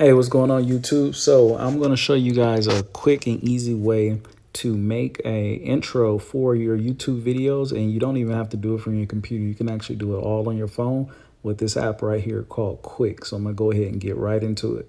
Hey, what's going on YouTube? So I'm going to show you guys a quick and easy way to make a intro for your YouTube videos and you don't even have to do it from your computer. You can actually do it all on your phone with this app right here called Quik. So I'm going to go ahead and get right into it.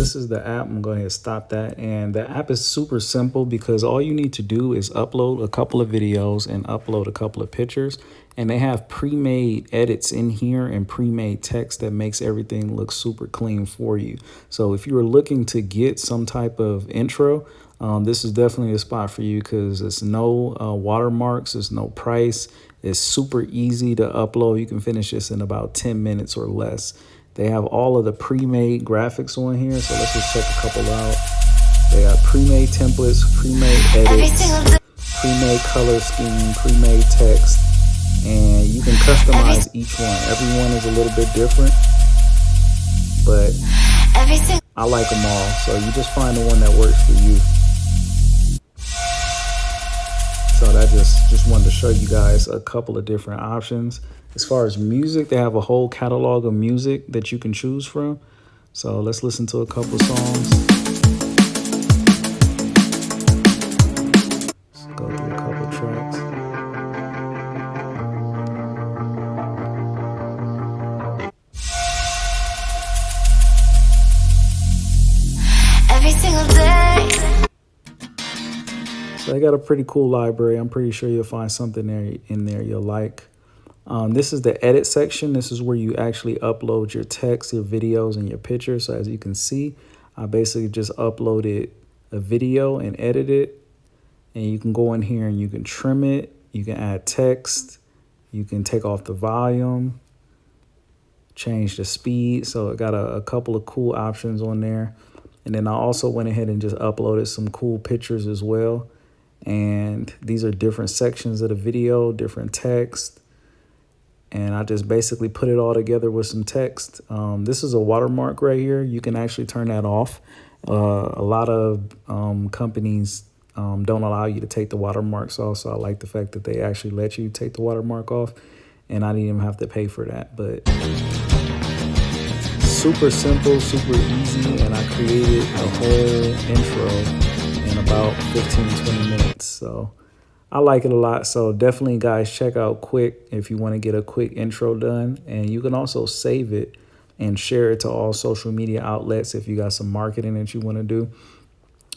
This is the app. I'm going to stop that. And the app is super simple because all you need to do is upload a couple of videos and upload a couple of pictures. And they have pre-made edits in here and pre-made text that makes everything look super clean for you. So if you are looking to get some type of intro, um, this is definitely a spot for you because it's no uh, watermarks, there's no price. It's super easy to upload. You can finish this in about 10 minutes or less. They have all of the pre-made graphics on here. So let's just check a couple out. They have pre-made templates, pre-made edits, pre-made color scheme, pre-made text, and you can customize each one. Every one is a little bit different, but I like them all. So you just find the one that works for you. So that just, just wanted to show you guys a couple of different options. As far as music, they have a whole catalog of music that you can choose from. So let's listen to a couple songs. Go through a couple tracks. Every single day I got a pretty cool library. I'm pretty sure you'll find something there in there you'll like. Um, this is the edit section. This is where you actually upload your text, your videos, and your pictures. So as you can see, I basically just uploaded a video and edit it. And you can go in here and you can trim it. You can add text. You can take off the volume, change the speed. So it got a, a couple of cool options on there. And then I also went ahead and just uploaded some cool pictures as well and these are different sections of the video, different text. And I just basically put it all together with some text. Um, this is a watermark right here. You can actually turn that off. Uh, a lot of um, companies um, don't allow you to take the watermarks off. So I like the fact that they actually let you take the watermark off. And I didn't even have to pay for that. But super simple, super easy. And I created a whole intro in about 15, 20 minutes. So I like it a lot. So definitely, guys, check out Quik if you want to get a quick intro done. And you can also save it and share it to all social media outlets if you got some marketing that you want to do.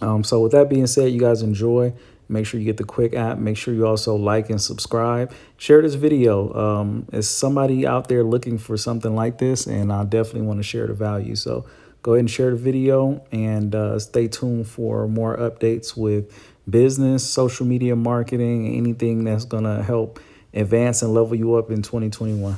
Um, so with that being said, you guys enjoy. Make sure you get the Quik app. Make sure you also like and subscribe. Share this video. Um, is somebody out there looking for something like this? And I definitely want to share the value. So go ahead and share the video and uh, stay tuned for more updates with business, social media marketing, anything that's going to help advance and level you up in 2021.